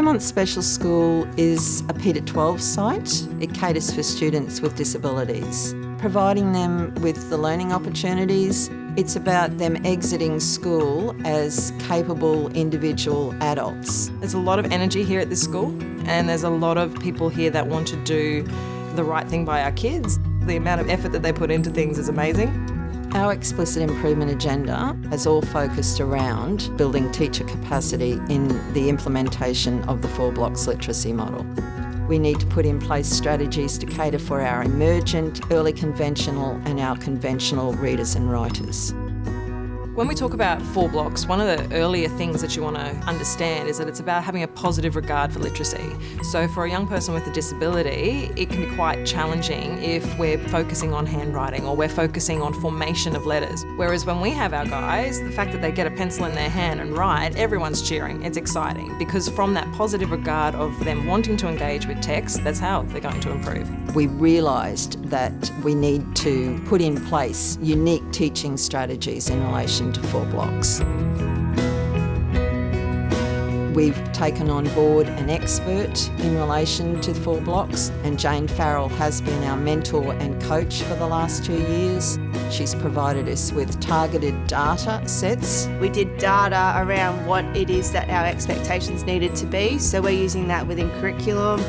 Beaumont Special School is a P 12 site. It caters for students with disabilities, providing them with the learning opportunities. It's about them exiting school as capable individual adults. There's a lot of energy here at this school and there's a lot of people here that want to do the right thing by our kids. The amount of effort that they put into things is amazing. Our explicit improvement agenda has all focused around building teacher capacity in the implementation of the four blocks literacy model. We need to put in place strategies to cater for our emergent, early conventional and our conventional readers and writers. When we talk about four blocks, one of the earlier things that you want to understand is that it's about having a positive regard for literacy. So for a young person with a disability, it can be quite challenging if we're focusing on handwriting or we're focusing on formation of letters. Whereas when we have our guys, the fact that they get a pencil in their hand and write, everyone's cheering. It's exciting because from that positive regard of them wanting to engage with text, that's how they're going to improve. We realised that we need to put in place unique teaching strategies in relation to four blocks. We've taken on board an expert in relation to four blocks and Jane Farrall has been our mentor and coach for the last two years. She's provided us with targeted data sets. We did data around what it is that our expectations needed to be, so we're using that within curriculum.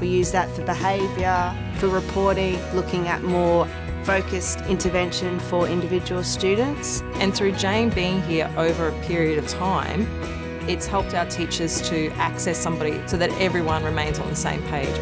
We use that for behaviour, for reporting, looking at more focused intervention for individual students. And through Jane being here over a period of time, it's helped our teachers to access somebody so that everyone remains on the same page.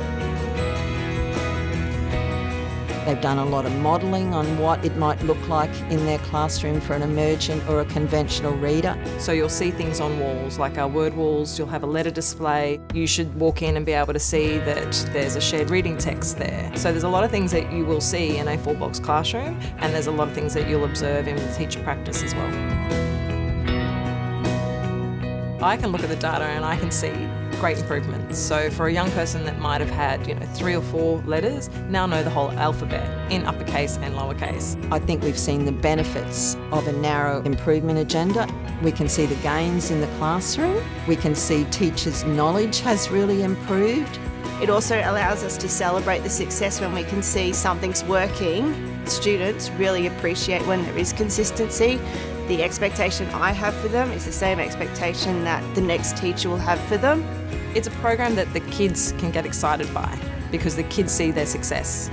They've done a lot of modelling on what it might look like in their classroom for an emergent or a conventional reader. So you'll see things on walls, like our word walls, you'll have a letter display. You should walk in and be able to see that there's a shared reading text there. So there's a lot of things that you will see in a four-blocks classroom and there's a lot of things that you'll observe in teacher practice as well. I can look at the data and I can see great improvements. So for a young person that might have had, you know, three or four letters, now know the whole alphabet in uppercase and lowercase. I think we've seen the benefits of a narrow improvement agenda. We can see the gains in the classroom. We can see teachers' knowledge has really improved. It also allows us to celebrate the success when we can see something's working. Students really appreciate when there is consistency. The expectation I have for them is the same expectation that the next teacher will have for them. It's a program that the kids can get excited by because the kids see their success.